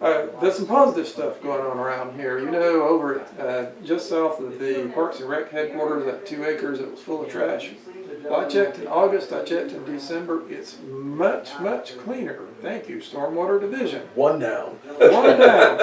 Uh, there's some positive stuff going on around here. You know, over uh, just south of the Parks and Rec headquarters, that two acres that was full of trash. Well, I checked in August, I checked in December. It's much, much cleaner. Thank you, Stormwater Division. One down. One down.